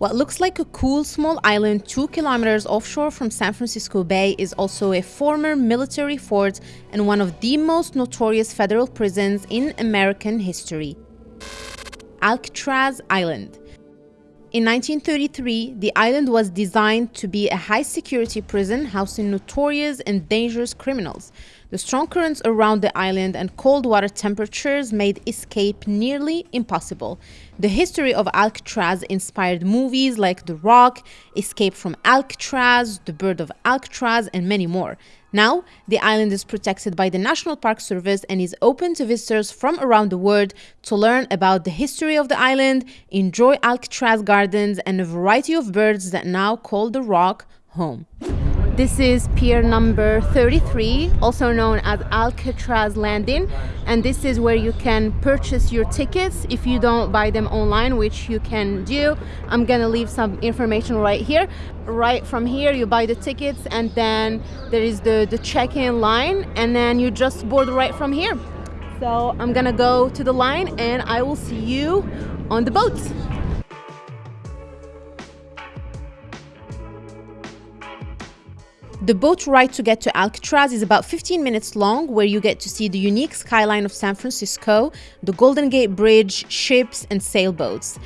What looks like a cool small island two kilometers offshore from San Francisco Bay is also a former military fort and one of the most notorious federal prisons in American history. Alcatraz Island. In 1933, the island was designed to be a high-security prison housing notorious and dangerous criminals. The strong currents around the island and cold water temperatures made escape nearly impossible. The history of Alcatraz inspired movies like The Rock, Escape from Alcatraz, The Bird of Alcatraz, and many more. Now, the island is protected by the National Park Service and is open to visitors from around the world to learn about the history of the island, enjoy Alcatraz gardens, and a variety of birds that now call the rock home. This is pier number 33, also known as Alcatraz Landing. And this is where you can purchase your tickets if you don't buy them online, which you can do. I'm gonna leave some information right here. Right from here, you buy the tickets and then there is the, the check-in line and then you just board right from here. So I'm gonna go to the line and I will see you on the boat. The boat ride to get to Alcatraz is about 15 minutes long, where you get to see the unique skyline of San Francisco, the Golden Gate Bridge, ships, and sailboats.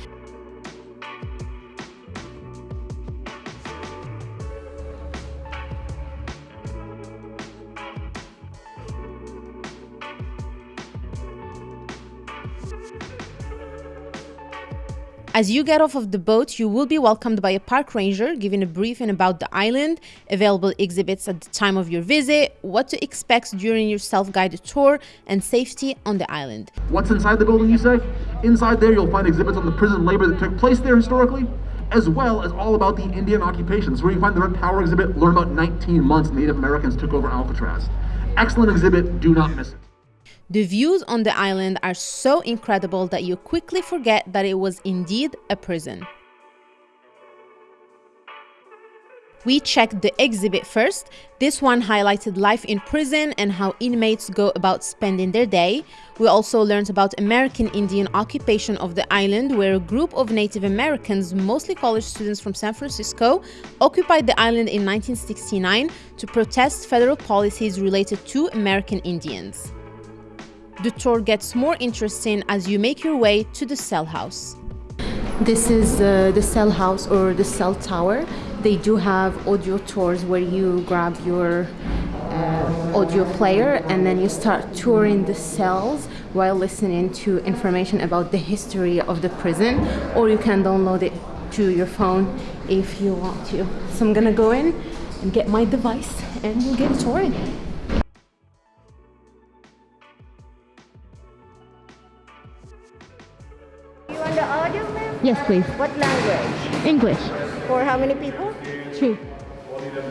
As you get off of the boat, you will be welcomed by a park ranger giving a briefing about the island, available exhibits at the time of your visit, what to expect during your self-guided tour, and safety on the island. What's inside the building, you say? Inside there, you'll find exhibits on the prison labor that took place there historically, as well as all about the Indian occupations, where you find the Red Power exhibit, learn about 19 months Native Americans took over Alcatraz. Excellent exhibit, do not miss it. The views on the island are so incredible that you quickly forget that it was indeed a prison. We checked the exhibit first. This one highlighted life in prison and how inmates go about spending their day. We also learned about American Indian occupation of the island, where a group of Native Americans, mostly college students from San Francisco, occupied the island in 1969 to protest federal policies related to American Indians. The tour gets more interesting as you make your way to the cell house. This is uh, the cell house or the cell tower. They do have audio tours where you grab your uh, audio player and then you start touring the cells while listening to information about the history of the prison or you can download it to your phone if you want to. So I'm gonna go in and get my device and we'll get touring. Yes, please. What language? English. For how many people? Two.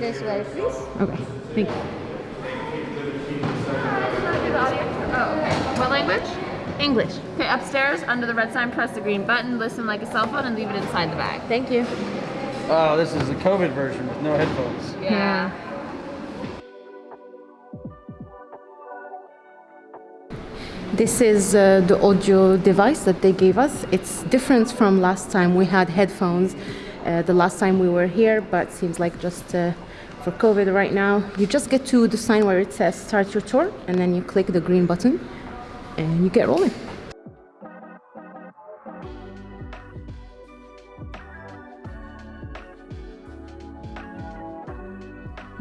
This way, please. Okay, thank you. Oh, okay. What language? English. Okay, upstairs, under the red sign, press the green button, listen like a cell phone, and leave it inside the bag. Thank you. Oh, this is the COVID version with no headphones. Yeah. This is uh, the audio device that they gave us. It's different from last time we had headphones. Uh, the last time we were here, but seems like just uh, for COVID right now. You just get to the sign where it says start your tour, and then you click the green button, and you get rolling.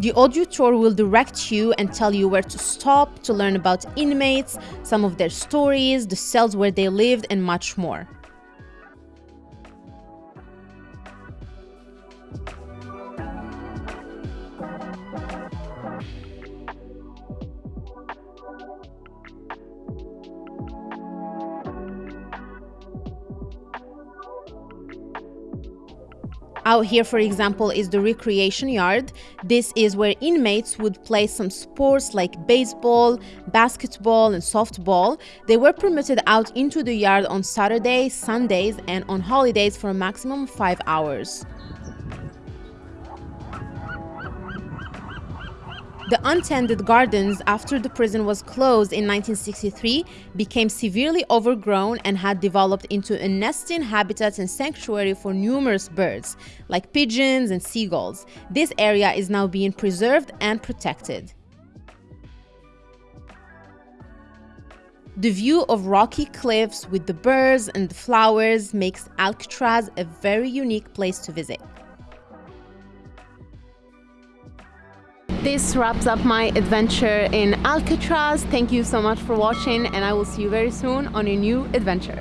The audio tour will direct you and tell you where to stop to learn about inmates, some of their stories, the cells where they lived, and much more. Out here, for example, is the recreation yard. This is where inmates would play some sports like baseball, basketball, and softball. They were permitted out into the yard on Saturdays, Sundays, and on holidays for a maximum of five hours. The untended gardens after the prison was closed in 1963 became severely overgrown and had developed into a nesting habitat and sanctuary for numerous birds, like pigeons and seagulls. This area is now being preserved and protected. The view of rocky cliffs with the birds and the flowers makes Alcatraz a very unique place to visit. This wraps up my adventure in Alcatraz. Thank you so much for watching and I will see you very soon on a new adventure.